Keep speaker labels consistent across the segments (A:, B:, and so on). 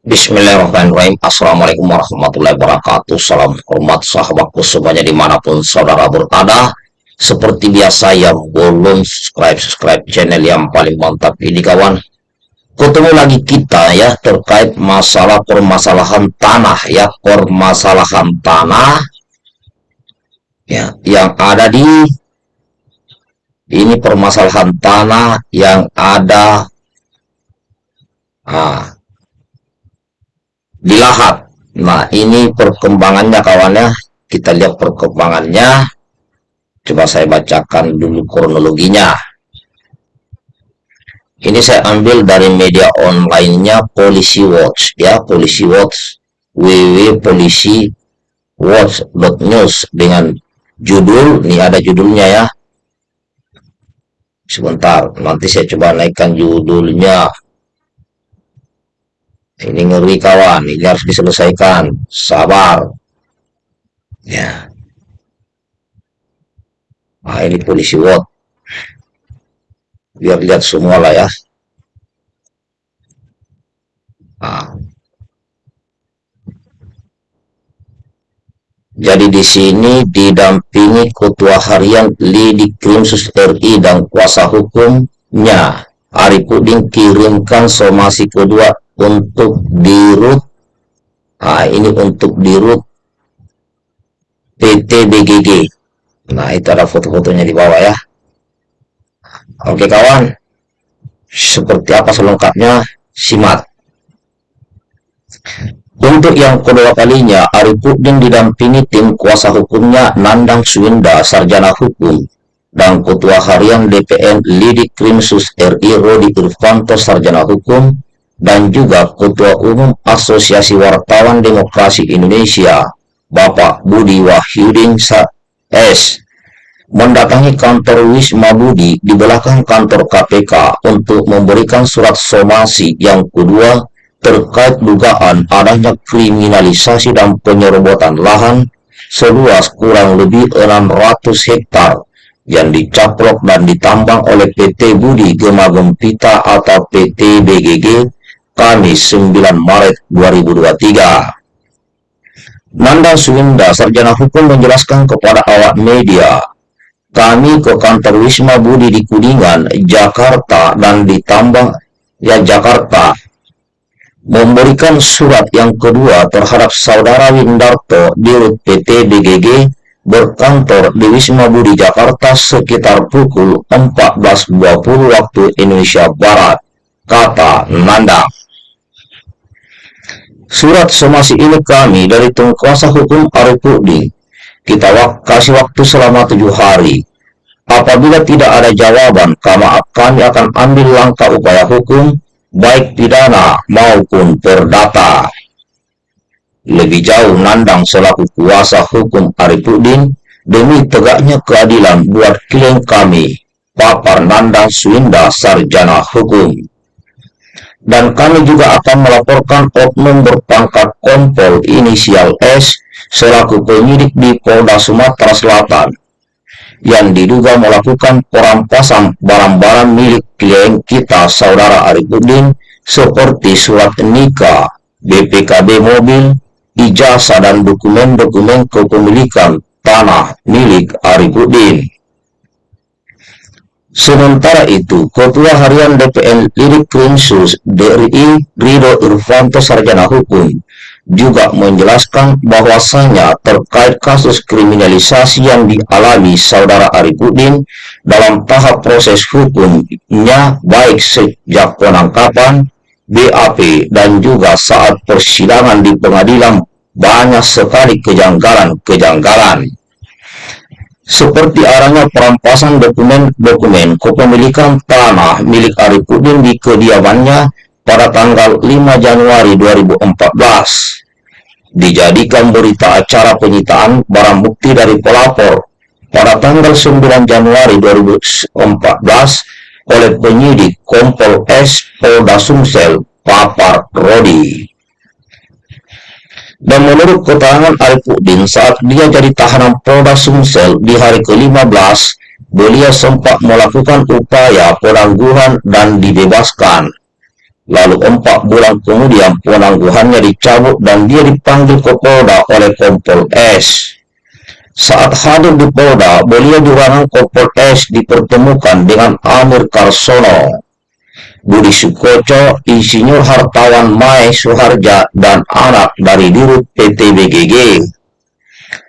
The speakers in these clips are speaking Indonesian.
A: Bismillahirrahmanirrahim. Assalamualaikum warahmatullahi wabarakatuh. Salam hormat sahabatku semuanya di mana pun saudara berada. Seperti biasa yang belum subscribe-subscribe channel yang paling mantap ini kawan. Ketemu lagi kita ya terkait masalah permasalahan tanah ya Permasalahan tanah ya Yang ada di Ini permasalahan tanah yang ada. Ah, di lahat. Nah, ini perkembangannya kawannya. Kita lihat perkembangannya. Coba saya bacakan dulu kronologinya. Ini saya ambil dari media online-nya Polisi Watch ya, Polisi Watch www.polisiwatch.news dengan judul, ini ada judulnya ya. Sebentar, nanti saya coba naikkan judulnya ini ngeri kawan. Ini harus diselesaikan. Sabar. Ya. Nah ini polisi what biar lihat semua lah ya. Nah. jadi di sini didampingi ketua harian Lidi Krimsus RI dan kuasa hukumnya. Arifudin kirimkan somasi kedua untuk dirut nah ini untuk dirut PT BGG nah itu ada foto-fotonya di bawah ya. Oke kawan. Seperti apa selengkapnya? Simak. Untuk yang kedua kalinya, Arifudin didampingi tim kuasa hukumnya Nandang Swinda, Sarjana Hukum, dan Ketua Harian DPN Lidik Krimsus RI Rodi Irvanto, Sarjana Hukum, dan juga Ketua Umum Asosiasi Wartawan Demokrasi Indonesia, Bapak Budi Wahyudin S. mendatangi kantor Wisma Budi di belakang kantor KPK untuk memberikan surat somasi yang kedua terkait dugaan adanya kriminalisasi dan penyerobotan lahan seluas kurang lebih 600 hektar yang dicaplok dan ditambang oleh PT Budi Gema Gempita atau PT BGG Kamis 9 Maret 2023. Nanda Suwinda, sarjana hukum menjelaskan kepada awak media, kami ke kantor Wisma Budi di Kuningan, Jakarta, dan ditambah ya Jakarta, memberikan surat yang kedua terhadap saudara Windarto di PT BGG berkantor di Wisma Budi Jakarta sekitar pukul 14.20 waktu Indonesia Barat, kata Nanda. Surat somasi ini kami dari kuasa hukum Arifudin. Kita wak kasih waktu selama tujuh hari. Apabila tidak ada jawaban, kami akan ambil langkah upaya hukum, baik pidana maupun perdata. Lebih jauh Nandang selaku kuasa hukum Arifudin demi tegaknya keadilan buat klien kami, Papar Nandang Swinda Sarjana Hukum dan kami juga akan melaporkan oknum berpangkat kompol inisial S selaku penyidik di Polda Sumatera Selatan yang diduga melakukan perampasan barang-barang milik klien kita saudara Arifudin seperti surat nikah, BPKB mobil, ijazah dan dokumen-dokumen kepemilikan tanah milik Arifudin. Sementara itu, Ketua Harian DPN Lirik Krimsus DRI Rido Irvanto Sarjana Hukum juga menjelaskan bahwasanya terkait kasus kriminalisasi yang dialami saudara Arifudin dalam tahap proses hukumnya baik sejak penangkapan, BAP, dan juga saat persidangan di pengadilan banyak sekali kejanggalan-kejanggalan seperti arahnya perampasan dokumen-dokumen kepemilikan tanah milik Arifudin di kediamannya pada tanggal 5 Januari 2014. Dijadikan berita acara penyitaan barang bukti dari pelapor pada tanggal 9 Januari 2014 oleh penyidik Kompol S. Polda Sumsel Papar Rodi. Dan menurut keterangan Arifudin saat dia jadi tahanan Polda Sumsel di hari ke-15, beliau sempat melakukan upaya penangguhan dan dibebaskan. Lalu empat bulan kemudian penangguhannya dicabut dan dia dipanggil ke Polda oleh Kompol S. Saat hadir di Polda, beliau di ruangan Kompol S dipertemukan dengan Amir Karsono, Budi Sukoco, Insinyur Hartawan Mai Suharja, dan anak dari Dirut PT BGG.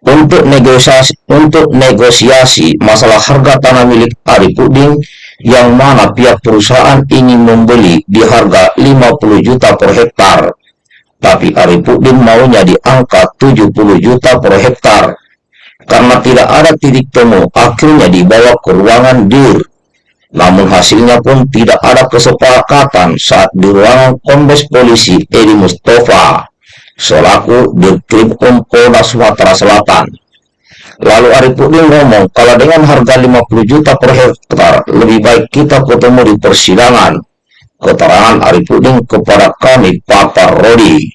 A: Untuk negosiasi, untuk negosiasi masalah harga tanah milik Arifudin yang mana pihak perusahaan ingin membeli di harga 50 juta per hektar. Tapi Arifudin maunya di angka 70 juta per hektar. Karena tidak ada titik temu, akhirnya dibawa ke ruangan DIR. Namun hasilnya pun tidak ada kesepakatan saat di ruangan Kombes Polisi Edi Mustafa selaku Dirkrim Polda Sumatera Selatan. Lalu Arifudin ngomong, kalau dengan harga 50 juta per hektar, lebih baik kita ketemu di persidangan. Keterangan Arifudin kepada kami, Papa Rodi.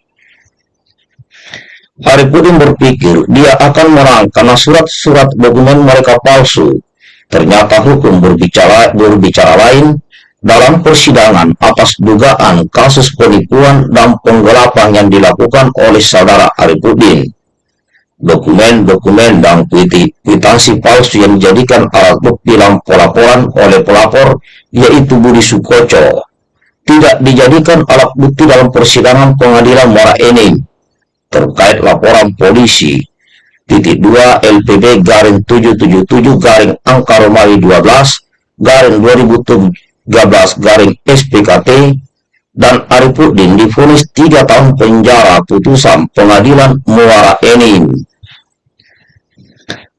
A: Arifudin berpikir dia akan menang karena surat-surat dokumen mereka palsu. Ternyata hukum berbicara, berbicara lain dalam persidangan atas dugaan kasus penipuan dan penggelapan yang dilakukan oleh saudara Arifudin. Dokumen-dokumen dan kwitansi palsu yang dijadikan alat bukti dalam pelaporan oleh pelapor, yaitu Budi Sukoco, tidak dijadikan alat bukti dalam persidangan pengadilan Muara Enim terkait laporan polisi titik 2 LPB garing 777 garing angka Romawi 12 garing 2013 garing SPKT dan Arifudin difonis 3 tahun penjara putusan pengadilan Muara Enim.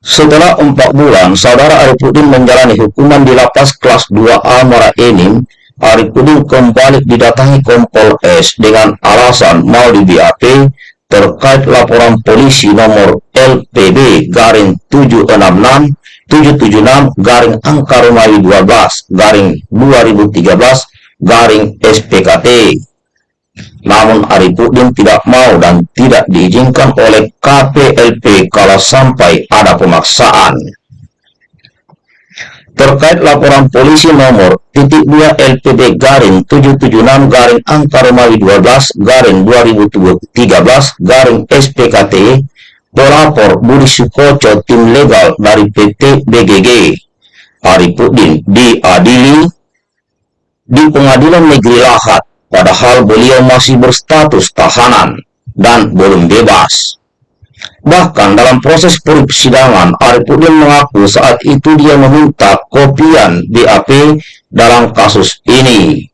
A: Setelah 4 bulan, saudara Arifudin menjalani hukuman di lapas kelas 2A Muara Enim, Arifudin kembali didatangi Kompol S dengan alasan mau di BAP terkait laporan polisi nomor LPB garing 766 776 garing angka Romawi 12 garing 2013 garing SPKT. Namun Arifudin tidak mau dan tidak diizinkan oleh KPLP kalau sampai ada pemaksaan. Terkait laporan polisi nomor titik 2 LPD garing 776 garing angka Romawi 12 garing 2013 garing SPKT, pelapor Budi Sukoco tim legal dari PT BGG Arifudin diadili di pengadilan negeri Lahat, padahal beliau masih berstatus tahanan dan belum bebas. Bahkan dalam proses persidangan, Arifudin mengaku saat itu dia meminta kopian BAP dalam kasus ini.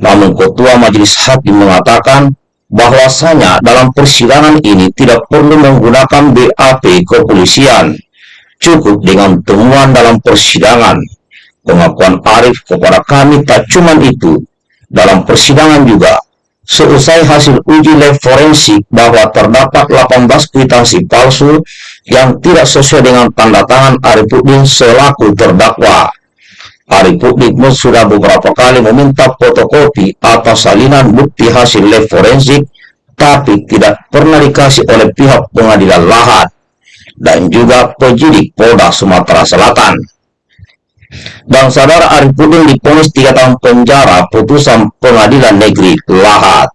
A: Namun Ketua Majelis Hakim mengatakan bahwasanya dalam persidangan ini tidak perlu menggunakan BAP kepolisian. Cukup dengan temuan dalam persidangan Pengakuan Arif kepada kami tak cuma itu. Dalam persidangan juga, seusai hasil uji lab forensik bahwa terdapat 18 kwitansi palsu yang tidak sesuai dengan tanda tangan Arifudin selaku terdakwa. Arifudin pun sudah beberapa kali meminta fotokopi atau salinan bukti hasil lab forensik, tapi tidak pernah dikasih oleh pihak pengadilan lahat dan juga penyidik Polda Sumatera Selatan dan saudara Arifudin diponis tiga tahun penjara putusan pengadilan negeri Lahat.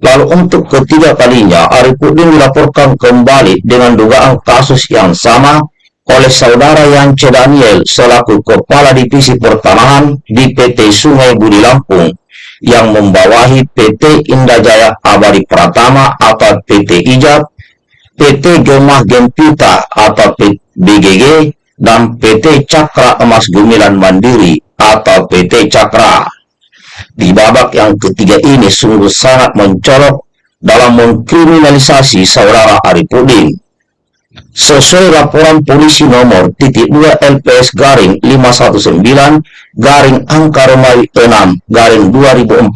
A: Lalu untuk ketiga kalinya, Arifudin dilaporkan kembali dengan dugaan kasus yang sama oleh saudara Yance Daniel selaku Kepala Divisi Pertanahan di PT Sungai Budi Lampung yang membawahi PT Indajaya Abadi Pratama atau PT Ijab, PT Gemah Gempita atau BGG, dan PT Cakra Emas Gumilan Mandiri atau PT Cakra. Di babak yang ketiga ini sungguh sangat mencolok dalam mengkriminalisasi saudara Arifudin. Sesuai laporan polisi nomor titik 2 LPS garing 519 garing angka Romawi 6 garing 2014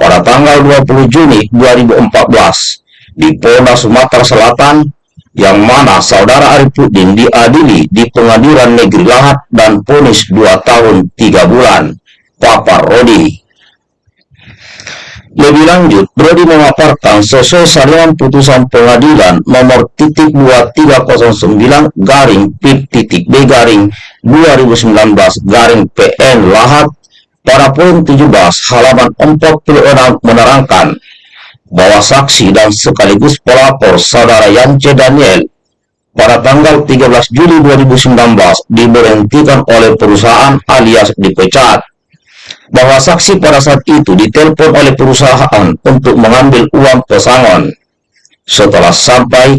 A: pada tanggal 20 Juni 2014 di Polda Sumatera Selatan yang mana saudara Arifudin diadili di pengadilan negeri Lahat dan ponis 2 tahun 3 bulan. Papa Rodi. Lebih lanjut, Brody memaparkan sesuai salinan putusan pengadilan nomor titik 2309 garing pip titik B garing 2019 garing PN Lahat pada poin 17 halaman 46 menerangkan bahwa saksi dan sekaligus pelapor saudara Yance Daniel pada tanggal 13 Juli 2019 diberhentikan oleh perusahaan alias dipecat bahwa saksi pada saat itu ditelepon oleh perusahaan untuk mengambil uang pesangon. Setelah sampai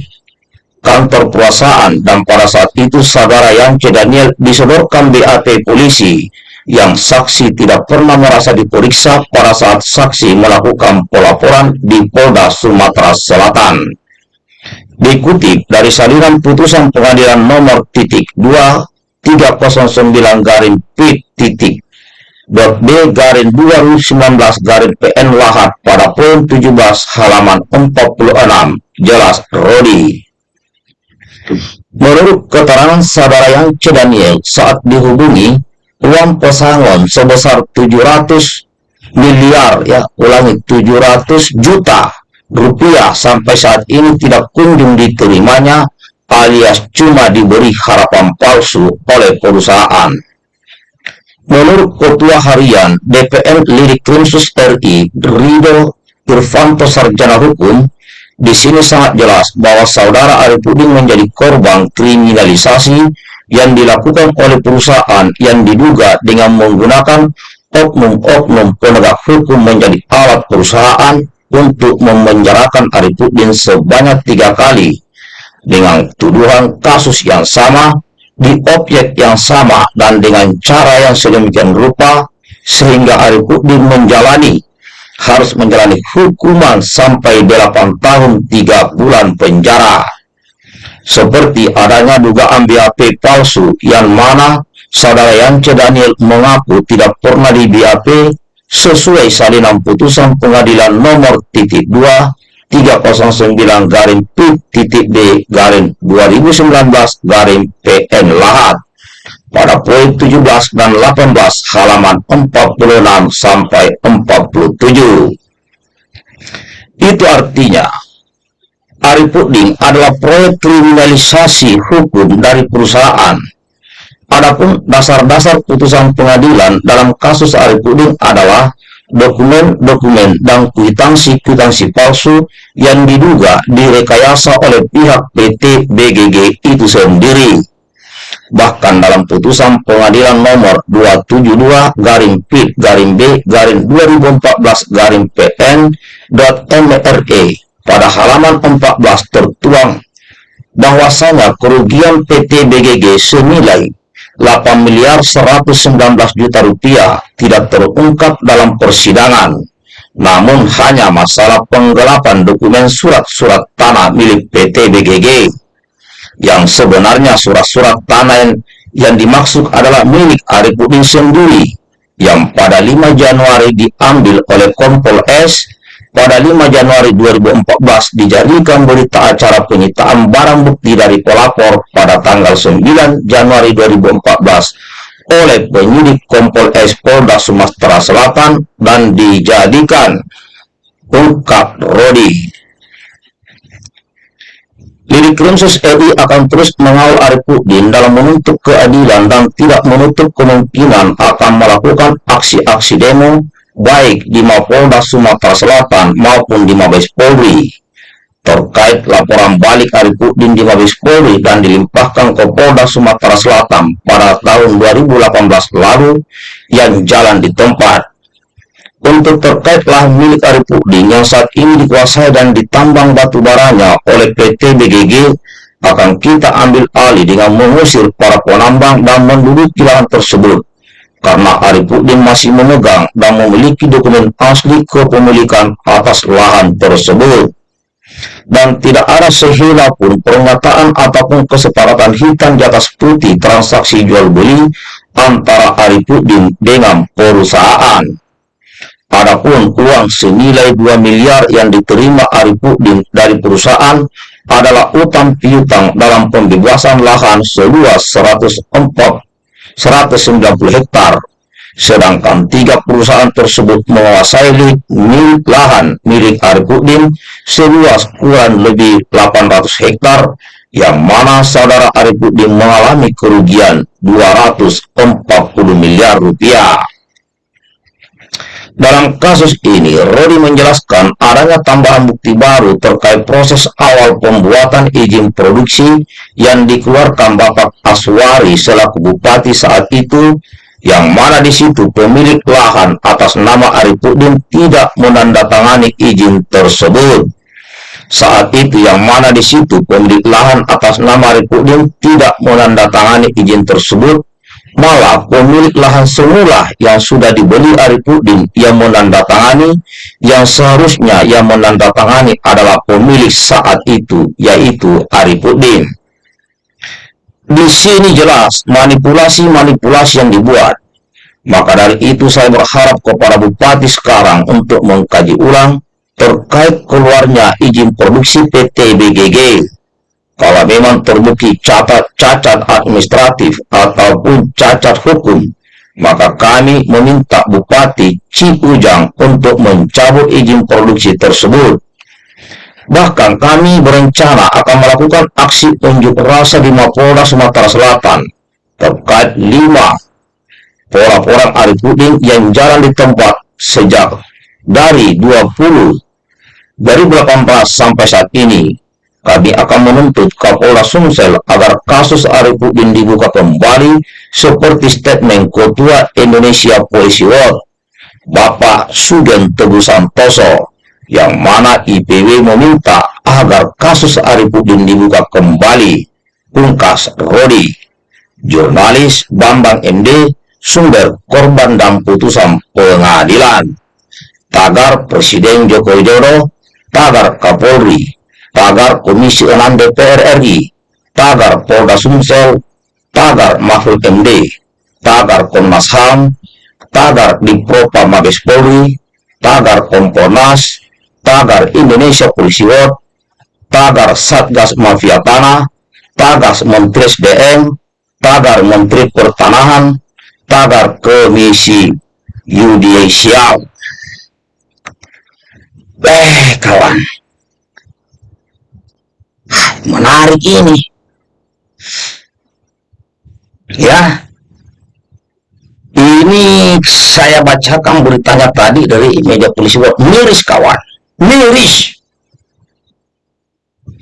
A: kantor perusahaan dan pada saat itu saudara Yance Daniel disodorkan BAP polisi yang saksi tidak pernah merasa diperiksa pada saat saksi melakukan pelaporan di Polda Sumatera Selatan. Dikutip dari salinan putusan pengadilan nomor titik 2 309 garing P titik B garing 2019 garing PN Lahat pada poin 17 halaman 46 jelas Rodi. Menurut keterangan saudara yang Daniel saat dihubungi uang pesangon sebesar 700 miliar ya ulangi 700 juta rupiah sampai saat ini tidak kunjung diterimanya alias cuma diberi harapan palsu oleh perusahaan. Menurut Ketua Harian DPR Lirik Krimsus RI, Rido Irvanto Sarjana Hukum, di sini sangat jelas bahwa saudara Arifudin menjadi korban kriminalisasi yang dilakukan oleh perusahaan yang diduga dengan menggunakan oknum-oknum penegak hukum menjadi alat perusahaan untuk memenjarakan Arifudin sebanyak tiga kali dengan tuduhan kasus yang sama di objek yang sama dan dengan cara yang sedemikian rupa sehingga Arifudin menjalani harus menjalani hukuman sampai 8 tahun 3 bulan penjara. Seperti adanya dugaan BAP palsu yang mana saudara Yance Daniel mengaku tidak pernah di BAP sesuai salinan putusan pengadilan nomor titik 2 309 garing P titik D garing 2019 garing PN Lahat pada poin 17 dan 18 halaman 46 sampai 47. Itu artinya Arifudin adalah proyek kriminalisasi hukum dari perusahaan. Adapun dasar-dasar putusan pengadilan dalam kasus Arifudin adalah dokumen-dokumen dan kwitansi-kwitansi palsu yang diduga direkayasa oleh pihak PT BGG itu sendiri. Bahkan dalam putusan pengadilan nomor 272 garing P garing B garing 2014 garing PN .mre pada halaman 14 tertuang bahwasanya kerugian PT BGG senilai 8 miliar 119 juta rupiah tidak terungkap dalam persidangan. Namun hanya masalah penggelapan dokumen surat-surat tanah milik PT BGG yang sebenarnya surat-surat tanah yang, yang dimaksud adalah milik Arifudin sendiri yang pada 5 Januari diambil oleh Kompol S pada 5 Januari 2014 dijadikan berita acara penyitaan barang bukti dari pelapor pada tanggal 9 Januari 2014 oleh penyidik Kompol S Polda Sumatera Selatan dan dijadikan ungkap Rodi. Lidik Krimsus RI akan terus mengawal Arifudin dalam menuntut keadilan dan tidak menutup kemungkinan akan melakukan aksi-aksi demo baik di Mapolda Sumatera Selatan maupun di Mabes Polri terkait laporan balik Arifudin di Mabes Polri dan dilimpahkan ke Polda Sumatera Selatan pada tahun 2018 lalu yang jalan di tempat. Untuk terkait lahan milik Arifudin yang saat ini dikuasai dan ditambang batu baranya oleh PT BGG akan kita ambil alih dengan mengusir para penambang dan menduduki lahan tersebut karena Arifudin masih memegang dan memiliki dokumen asli kepemilikan atas lahan tersebut. Dan tidak ada sehila pun pernyataan ataupun kesepakatan hitam di atas putih transaksi jual beli antara Arifudin dengan perusahaan. Adapun uang senilai 2 miliar yang diterima Arifudin dari perusahaan adalah utang piutang dalam pembebasan lahan seluas 104 190 hektar, sedangkan tiga perusahaan tersebut menguasai milik lahan milik Arifudin seluas kurang lebih 800 hektar, yang mana saudara Arifudin mengalami kerugian 240 miliar rupiah. Dalam kasus ini, Rodi menjelaskan adanya tambahan bukti baru terkait proses awal pembuatan izin produksi yang dikeluarkan Bapak Aswari selaku bupati saat itu, yang mana di situ pemilik lahan atas nama Arifudin tidak menandatangani izin tersebut. Saat itu yang mana di situ pemilik lahan atas nama Arifudin tidak menandatangani izin tersebut Malah pemilik lahan semula yang sudah dibeli Arifudin yang menandatangani, yang seharusnya yang menandatangani adalah pemilik saat itu, yaitu Arifudin. Di sini jelas manipulasi-manipulasi yang dibuat. Maka dari itu saya berharap kepada Bupati sekarang untuk mengkaji ulang terkait keluarnya izin produksi PT BGG kalau memang terbukti cacat, cacat administratif ataupun cacat hukum, maka kami meminta Bupati Ujang untuk mencabut izin produksi tersebut. Bahkan kami berencana akan melakukan aksi unjuk rasa di Mapolda Sumatera Selatan terkait lima orang-orang Arifudin yang jalan di tempat sejak dari 20 dari 18 sampai saat ini kami akan menuntut Kapolda Sumsel agar kasus Arifudin dibuka kembali seperti statement Ketua Indonesia Polisi World, Bapak Sugen Teguh Santoso, yang mana IPW meminta agar kasus Arifudin dibuka kembali. Pungkas Rodi, jurnalis Bambang MD, sumber korban dan putusan pengadilan. Tagar Presiden Joko Widodo, tagar Kapolri, tagar Komisi 6 DPR RI, tagar Polda Sumsel, tagar Mahfud MD, tagar Komnas HAM, tagar Dipropa Mabes Polri, tagar Komponas, tagar Indonesia Polisi World, tagar Satgas Mafia Tanah, tagar Menteri SDM, tagar Menteri Pertanahan, tagar Komisi Yudisial. Eh, kawan menarik ini. Ya. Ini saya bacakan beritanya tadi dari media polisi. Miris kawan. Miris.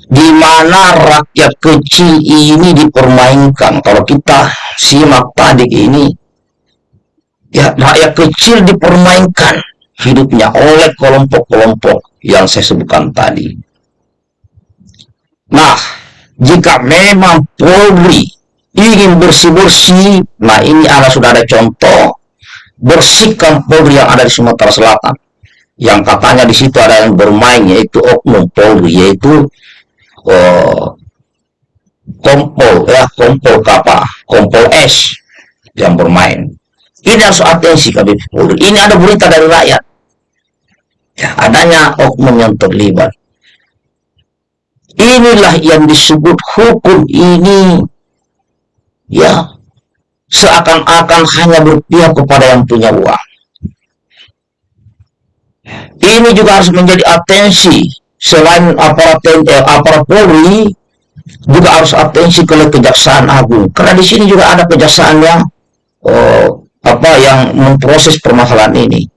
A: Di mana rakyat kecil ini dipermainkan? Kalau kita simak tadi ini ya rakyat kecil dipermainkan hidupnya oleh kelompok-kelompok yang saya sebutkan tadi Nah, jika memang Polri ingin bersih-bersih, nah ini ada sudah ada contoh, bersihkan Polri yang ada di Sumatera Selatan. Yang katanya di situ ada yang bermain, yaitu oknum Polri, yaitu uh, kompol, ya, kompol kapa, kompol S yang bermain. Ini harus atensi kami Polri. Ini ada berita dari rakyat. Ya, adanya oknum yang terlibat. Inilah yang disebut hukum ini. Ya, seakan-akan hanya berpihak kepada yang punya uang. Ini juga harus menjadi atensi selain aparat eh, aparat Polri juga harus atensi ke kejaksaan agung karena di sini juga ada kejaksaan yang oh, apa yang memproses permasalahan ini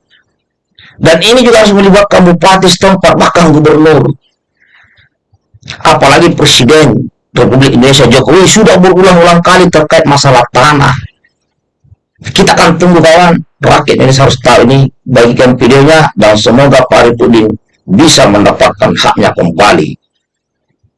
A: dan ini juga harus melibatkan bupati setempat bahkan gubernur apalagi Presiden Republik Indonesia Jokowi sudah berulang-ulang kali terkait masalah tanah. Kita akan tunggu kawan, rakyat ini harus tahu ini, bagikan videonya, dan semoga Pak Ripudin bisa mendapatkan haknya kembali.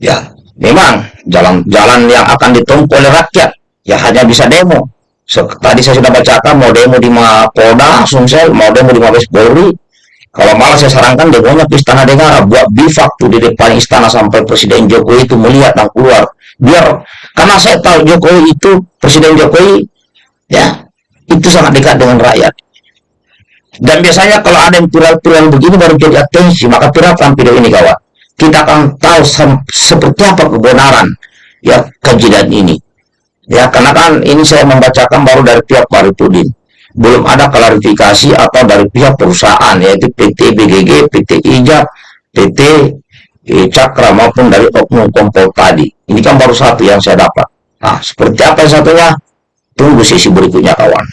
A: Ya, memang jalan-jalan yang akan ditempuh oleh rakyat, ya hanya bisa demo. So, tadi saya sudah bacakan, mau demo di Mapolda, Sumsel, mau demo di Mabes Polri, kalau malah saya sarankan demonya ke Istana Negara, buat bivak tuh di depan istana sampai Presiden Jokowi itu melihat dan keluar. Biar, karena saya tahu Jokowi itu, Presiden Jokowi, ya, itu sangat dekat dengan rakyat. Dan biasanya kalau ada yang viral-viral begini baru jadi atensi, maka viralkan video ini kawan. Kita akan tahu seperti apa kebenaran ya kejadian ini. Ya, karena kan ini saya membacakan baru dari pihak Paripudin belum ada klarifikasi atau dari pihak perusahaan yaitu PT BGG, PT Ijab, PT eh, Cakra maupun dari oknum kompol tadi. Ini kan baru satu yang saya dapat. Nah, seperti apa yang satunya? Tunggu sesi berikutnya kawan.